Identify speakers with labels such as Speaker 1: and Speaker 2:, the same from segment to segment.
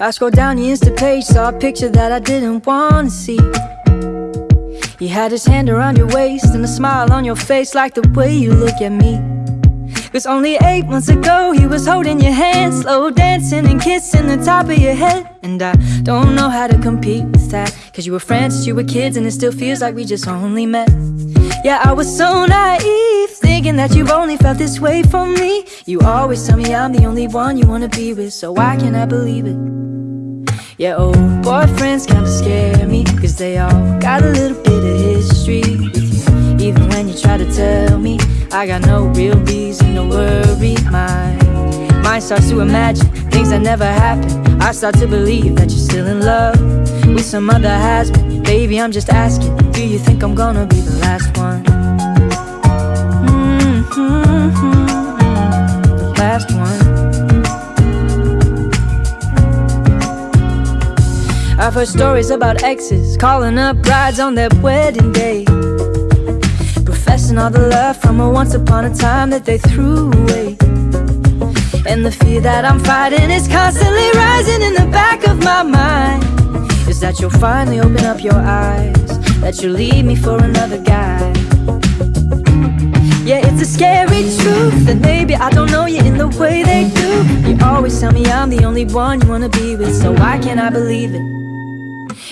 Speaker 1: I scrolled down the Insta page, saw a picture that I didn't want to see. He had his hand around your waist and a smile on your face, like the way you look at me. Cause only eight months ago he was holding your hand Slow dancing and kissing the top of your head And I don't know how to compete with that Cause you were friends you were kids and it still feels like we just only met Yeah, I was so naive Thinking that you've only felt this way for me. You always tell me I'm the only one you wanna be with So why can't I believe it? Yeah, old boyfriends kinda scare me Cause they all got a little bit of history with you. Even when you try to tell me I got no real reason to worry. My mind starts to imagine things that never happened. I start to believe that you're still in love With some other has-been. Baby, I'm just asking Do you think I'm gonna be the last one? I've heard stories about exes Calling up brides on their wedding day. Professing all the love from a once upon a time that they threw away. And the fear that I'm fighting is constantly rising in the back of my mind. Is that you'll finally open up your eyes That you'll leave me for another guy? Yeah, it's a scary truth That maybe I don't know you in the way they do. You always tell me I'm the only one you wanna be with So why can't I believe it?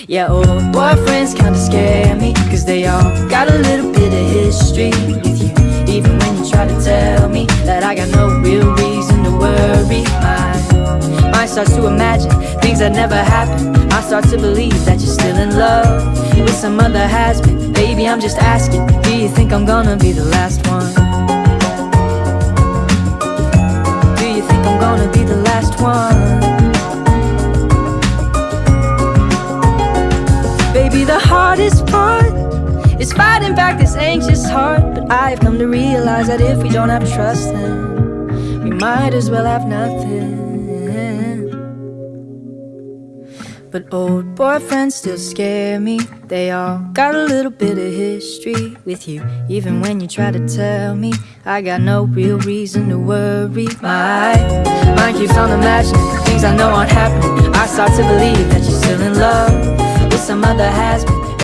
Speaker 1: Yeah, old boyfriends kinda scare me Cause they all got a little bit of history with you Even when you try to tell me That I got no real reason to worry My mind starts to imagine things that never happened I start to believe that you're still in love With some other has-been Baby, I'm just asking Do you think I'm gonna be the last one? Do you think I'm gonna be the last one? Baby, the hardest part is fighting back this anxious heart. But I've come to realize that if we don't have trust then We might as well have nothing. But old boyfriends still scare me. They all got a little bit of history with you Even when you try to tell me. I got no real reason to worry. My mind keeps on imagining things I know aren't happening. I start to believe that you're still in love some other has been